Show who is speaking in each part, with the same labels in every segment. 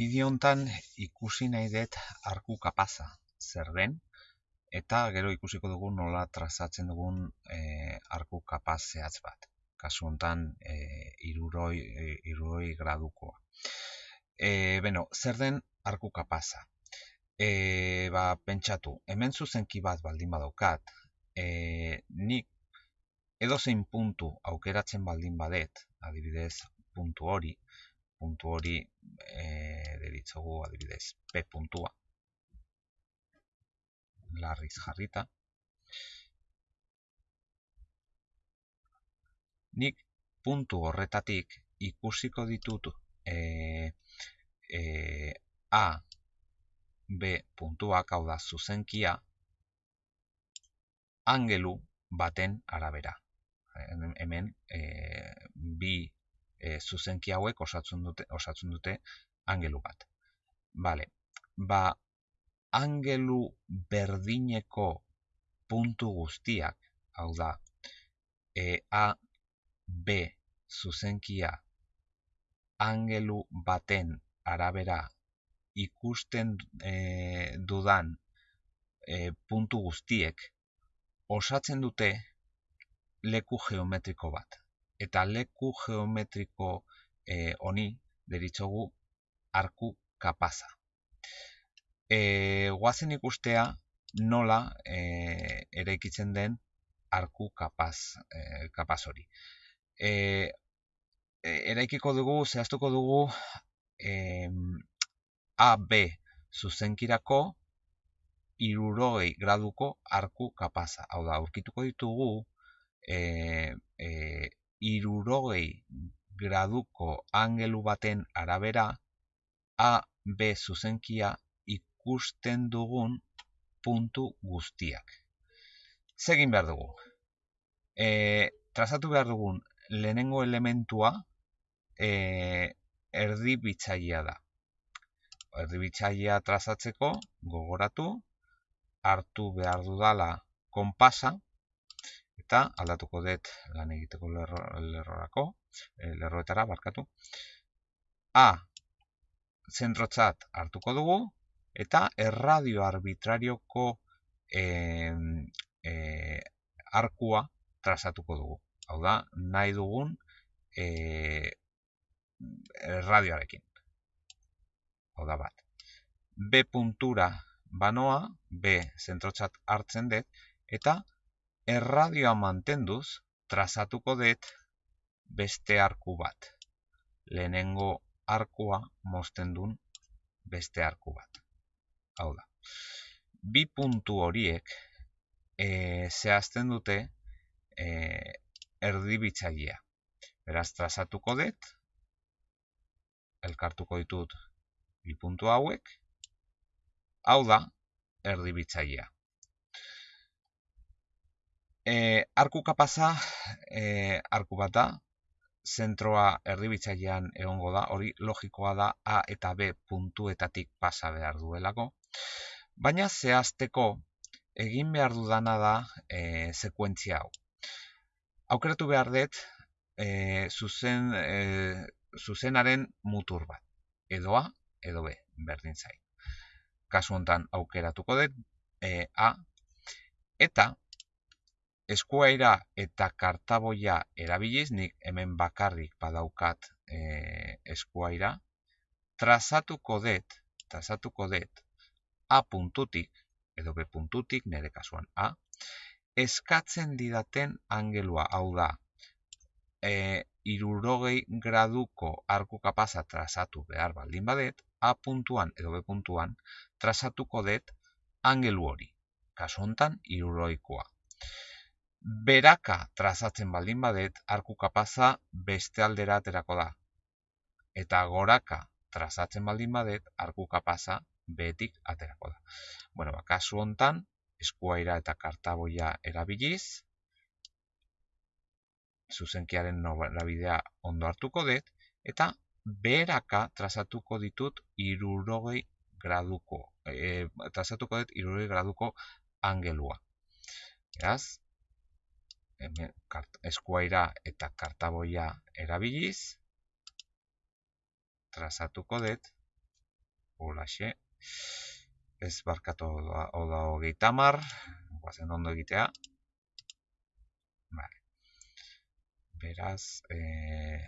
Speaker 1: bideo ikusi nahi dut arku kapaza zer den eta gero ikusiko dugu nola trazatzen dugun e, arku kapaz zehatz bat. Kasu hontan e, iruroi, e, iruroi gradukoa. E, beno, zer den arku kapaza? E, ba, pentsatu, hemen zuzenki bat baldin badaukat, e, nik edozein puntu aukeratzen baldin badet, adibidez puntu hori, puntu hori e, deritzogu adibidez. P puntua. Larriz jarrita. Nik puntu horretatik ikusiko ditut e, e, A B puntuak hau da zuzenkia angelu baten arabera. Hemen e, bi e, zuzenki hauek osatzen dute, osatzen dute angelu bat. Bale, ba, angelu berdineko puntu guztiak, hau da, e, A, B zuzenkia angelu baten arabera ikusten e, dudan e, puntu guztiek osatzen dute leku geometriko bat eta leku geometriko e, honi deritzogu arku kapaza. E, guazen ikustea nola e, eraikitzen den arku kapaz, e, kapaz hori. E, eraikiko dugu, zehaztuko dugu e, AB zuzenkirako irurogei graduko arku kapaza. Hau da, aurkituko ditugu e, e, irurogei graduko angelu baten arabera A, B zuzenkia ikusten dugun puntu guztiak. Zegin behar dugu. E, trazatu behar dugun lehenengo elementua e, erdi bitzaia da. Erdi bitzaia trazatzeko gogoratu, hartu behar dudala konpasa, eta aldatuko dut lan egiteko lerrorako, e, lerroetara barkatu. A zentrotzat hartuko dugu eta erradio arbitrarioko e, e, arkua trazatuko dugu. Hau da, nahi dugun e, radioarekin. Hau da bat. B puntura banoa, B zentrotzat hartzen dut, eta erradioa mantenduz trazatuko dut beste arku bat. Lehenengo arkua mozten duen beste arku bat. Hau da. Bi puntu horiek e, zehazten dute e, erdibitzailea. Beraz, trazatuko dut, elkartuko ditut bi puntu hauek, hau da erdibitzailea. E, arku kapaza, e, arku bat da, zentroa erdibitzailean egongo da, hori logikoa da A eta B puntuetatik pasa behar duelako. Baina zehazteko egin behar dudana da e, sekuentzia hau. Aukeratu behar dut e, zuzen, e, zuzenaren mutur bat. Edo A, edo B, berdin zai. Kasu honetan aukeratuko dut e, A, eta eskuaira eta kartaboia erabiliz, nik hemen bakarrik badaukat e, eskuaira, trazatuko dut, trazatuko dut, A puntutik, edo B puntutik, nire kasuan A, eskatzen didaten angelua, hau da, e, irurogei graduko arku kapasa trazatu behar baldin badet, A puntuan edo B puntuan, trazatuko dut angelu hori, kasu hontan iruroikoa beraka trazatzen baldin badet, arku kapaza beste aldera aterako da. Eta goraka trazatzen baldin badet, arku kapaza behetik aterako da. Bueno, ba, kasu hontan, eskuaira eta kartaboia erabiliz, zuzenkiaren nobidea ondo hartuko dut, eta beraka trazatuko ditut irurogei graduko, e, trazatuko dut irurogei graduko angelua. Eraz, hemen eskuaira eta kartaboia erabiliz trazatuko dut Holaxe. Ez barkatu oda hogeita mar. Guazen ondo egitea. Vale. Beraz, eh...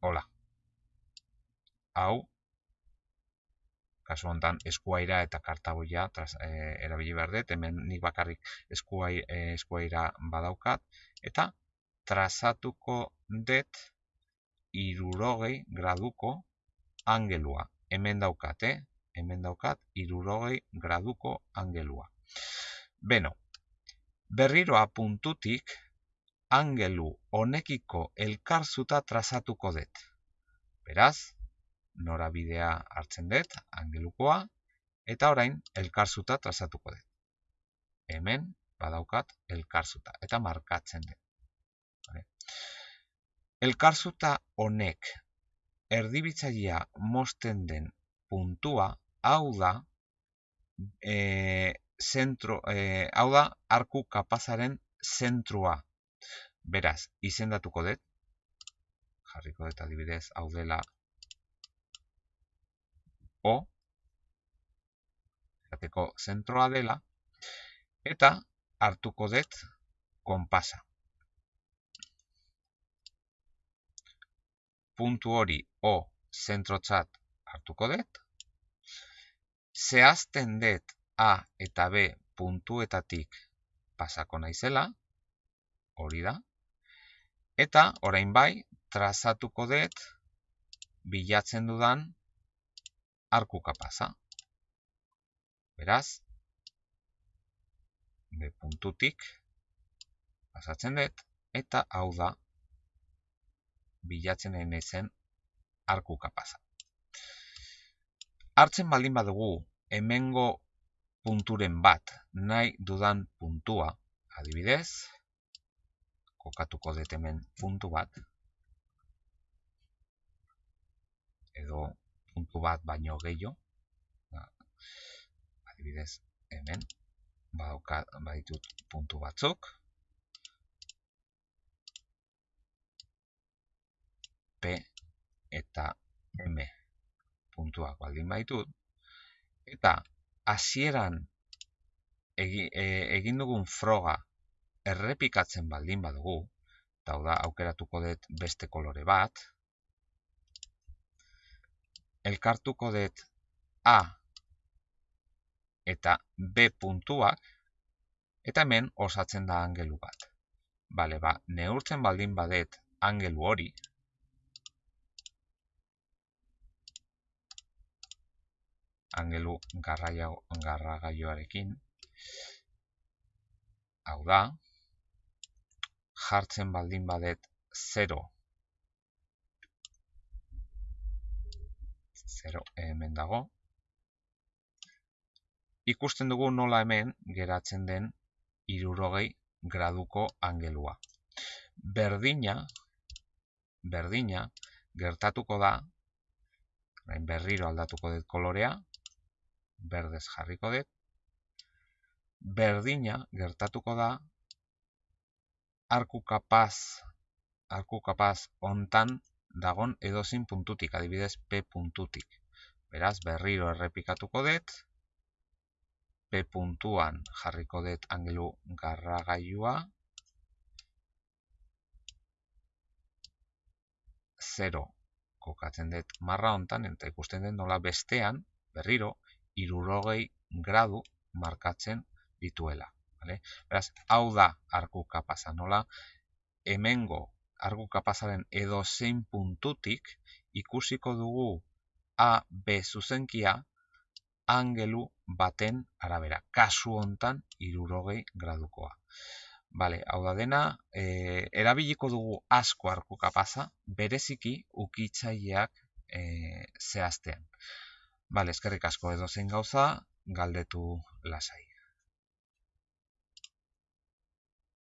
Speaker 1: hola. Hau, kasu honetan eskuaira eta kartaboia e, erabili behar dut, hemen nik bakarrik eskuai, e, eskuaira badaukat, eta trazatuko dut irurogei graduko angelua. Hemen daukat, eh? Hemen daukat irurogei graduko angelua. Beno, berriroa puntutik angelu honekiko elkarzuta trazatuko dut. Beraz, norabidea hartzen dut, angelukoa, eta orain elkarzuta trazatuko dut. Hemen badaukat elkarzuta eta markatzen dut. Elkarzuta honek erdibitzailea mosten den puntua hau da e, zentro, e, hau da arku kapazaren zentrua. Beraz, izendatuko dut, jarriko dut adibidez, hau dela O, zateko zentroa dela, eta hartuko dut konpasa. Puntu hori O zentrotzat hartuko dut, zehazten dut A eta B puntuetatik pasako naizela, hori da, eta orain bai, trazatuko dut bilatzen dudan arku kapasa. Beraz, be puntutik pasatzen dut, eta hau da bilatzen den ezen arku kapasa. Hartzen baldin badugu hemengo punturen bat nahi dudan puntua, adibidez, kokatuko dut hemen puntu bat, edo puntu bat baino gehiago. Ba, adibidez, hemen badaukat baditut puntu batzuk. P eta M puntuak baldin baitut. Eta hasieran e, egin dugun froga errepikatzen baldin badugu, eta da aukeratuko dut beste kolore bat, elkartuko dut A eta B puntuak, eta hemen osatzen da angelu bat. Bale, ba, neurtzen baldin badet angelu hori, angelu garragaioarekin, hau da, jartzen baldin badet 0 0 hemen dago. Ikusten dugu nola hemen geratzen den irurogei graduko angelua. Berdina, berdina, gertatuko da, berriro aldatuko dut kolorea, berdez jarriko dut, berdina gertatuko da, arku kapaz, arku kapaz ontan dagon edozin puntutik, adibidez P puntutik. Beraz, berriro errepikatuko dut, P puntuan jarriko dut angelu garragailua, 0 kokatzen dut marra hontan, eta ikusten dut nola bestean, berriro, irurogei gradu markatzen dituela. Vale? Beraz, hau da arku kapasa, nola hemengo argu kapazaren edo zein puntutik ikusiko dugu A, B zuzenkia angelu baten arabera. Kasu hontan irurogei gradukoa. Bale, hau da dena, e, erabiliko dugu asko arku kapaza, bereziki ukitzaileak e, zehaztean. Bale, eskerrik asko edo zein gauza, galdetu lasai.